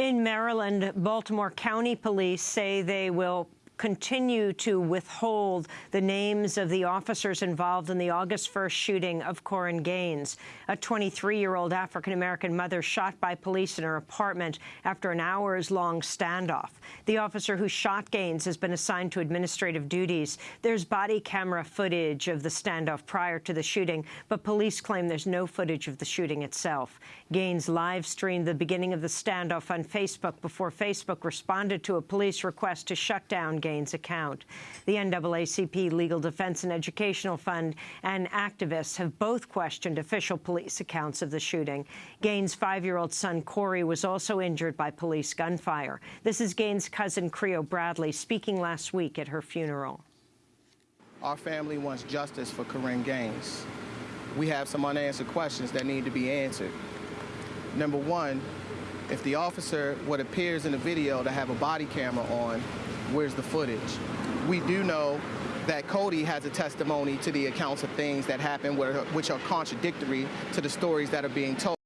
In Maryland, Baltimore County Police say they will continue to withhold the names of the officers involved in the August 1st shooting of Korryn Gaines, a 23-year-old African-American mother shot by police in her apartment after an hours-long standoff. The officer who shot Gaines has been assigned to administrative duties. There's body camera footage of the standoff prior to the shooting, but police claim there's no footage of the shooting itself. Gaines live-streamed the beginning of the standoff on Facebook before Facebook responded to a police request to shut down Gaines Gaines' account. The NAACP Legal Defense and Educational Fund and activists have both questioned official police accounts of the shooting. Gaines' five-year-old son, Kodi, was also injured by police gunfire. This is Gaines' cousin, Creo Bradley, speaking last week at her funeral. Our family wants justice for Korryn Gaines. We have some unanswered questions that need to be answered. Number one, if the officer, what appears in the video to have a body camera on, where's the footage? We do know that Kodi has a testimony to the accounts of things that happened which are contradictory to the stories that are being told.